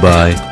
Goodbye.